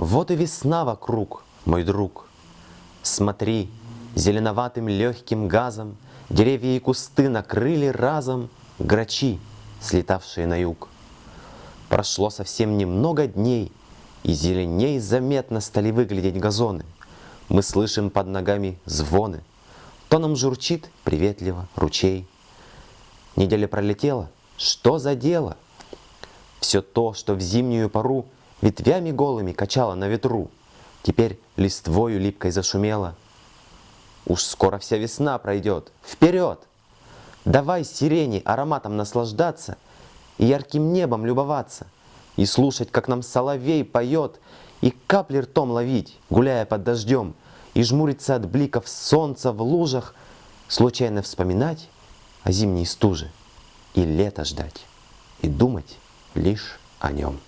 Вот и весна вокруг, мой друг. Смотри, зеленоватым легким газом Деревья и кусты накрыли разом Грачи, слетавшие на юг. Прошло совсем немного дней, И зеленей заметно стали выглядеть газоны. Мы слышим под ногами звоны. Тоном журчит приветливо ручей. Неделя пролетела, что за дело? Все то, что в зимнюю пору Ветвями голыми качало на ветру, Теперь листвою липкой зашумело. Уж скоро вся весна пройдет. Вперед! Давай сирени ароматом наслаждаться И ярким небом любоваться, И слушать, как нам соловей поет, И капли ртом ловить, гуляя под дождем, И жмуриться от бликов солнца в лужах, Случайно вспоминать о зимней стуже, И лето ждать, и думать лишь о нем.